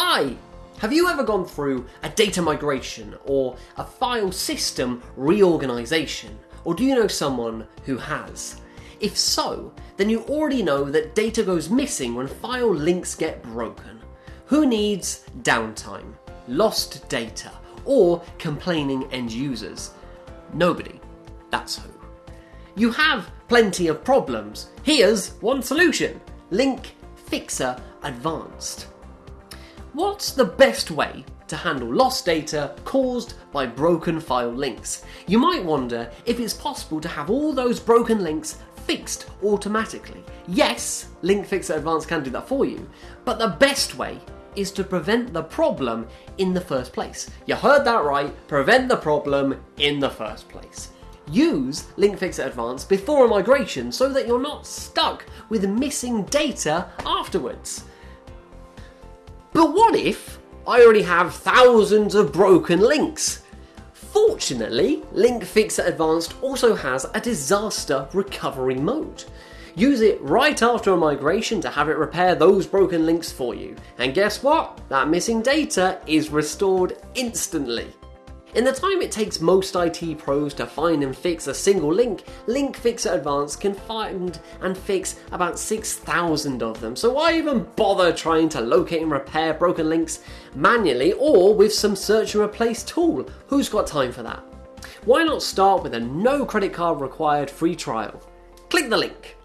Hi! Have you ever gone through a data migration or a file system reorganization? Or do you know someone who has? If so, then you already know that data goes missing when file links get broken. Who needs downtime, lost data, or complaining end users? Nobody. That's who. You have plenty of problems. Here's one solution Link Fixer Advanced. What's the best way to handle lost data caused by broken file links? You might wonder if it's possible to have all those broken links fixed automatically. Yes, Link Fixer Advanced can do that for you, but the best way is to prevent the problem in the first place. You heard that right, prevent the problem in the first place. Use Link Fixer Advanced before a migration so that you're not stuck with missing data afterwards. But what if I already have thousands of broken links? Fortunately, Link Fixer Advanced also has a disaster recovery mode. Use it right after a migration to have it repair those broken links for you. And guess what? That missing data is restored instantly. In the time it takes most IT pros to find and fix a single link, Link Fixer Advanced can find and fix about 6,000 of them. So why even bother trying to locate and repair broken links manually or with some search and replace tool? Who's got time for that? Why not start with a no credit card required free trial? Click the link.